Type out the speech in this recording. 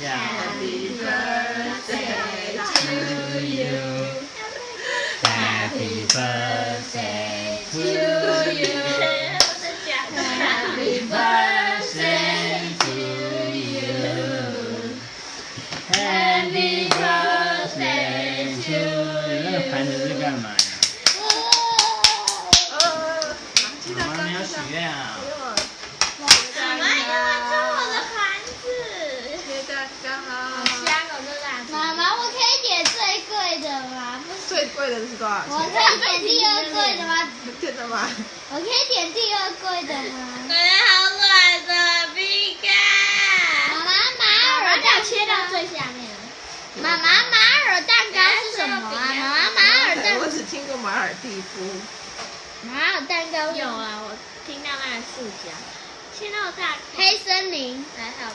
Happy birthday to you. Happy birthday 干嘛呀？妈妈没有许愿啊。妈妈又要吃我的盘子。切蛋糕，妈妈，我可以点最贵的吗？不是，最贵的是多少我可钱？以点第二贵的吗？真的吗？我可以点第二贵的吗？好软的饼干。妈妈，马尔蛋切到最下面了。妈妈，马尔蛋糕是什么啊？妈妈，马尔蒂夫。哪有蛋糕有啊，我听到那个塑胶，切到大黑森林。还好